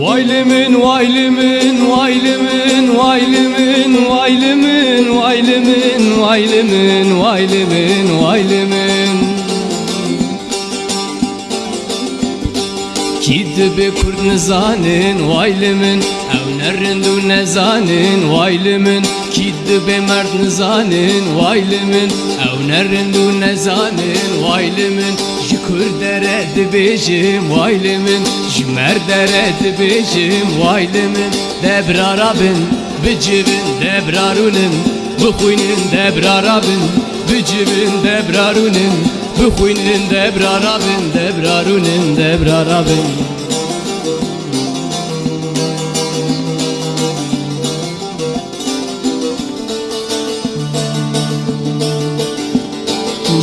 Vaylimin vaylimin vaylimin vaylimin vaylimin vaylimin vaylimin vaylimin vaylimin Kid be kurd nizanin vaylimin Ev nerindu nezanin vaylimin Kid be mert nizanin vaylimin Evnerin du nezanin vaylimin Jikur dere dibijim vaylimin Jimer dere dibijim vaylimin Debrarabin bicivin debrarunin Bıkuynin debrarabin bicivin debrarunin Bıkuynin debrarabin debrarunin debrarabin, debrarabin.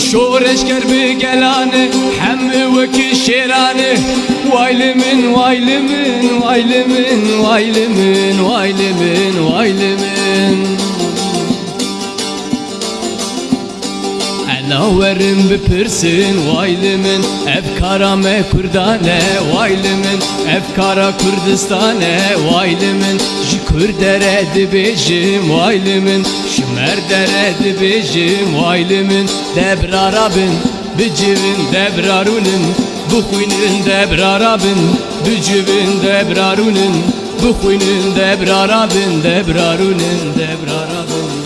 شورش کربی گلانه همه وکی شیرانه وایل من وایل من وایل من وایل من وایل من وایل من انا ورم بپرسن وایل من افکارم کردانه وایل من افکارا کردستانه وایل من جی کردره دبیجم وایل من Merderedi bizim ailimin Debrarabin Bicivin debrarunin Buhuinin debrarabin Bicivin debrarunin Buhuinin debrarabin Debrarunin debrarabin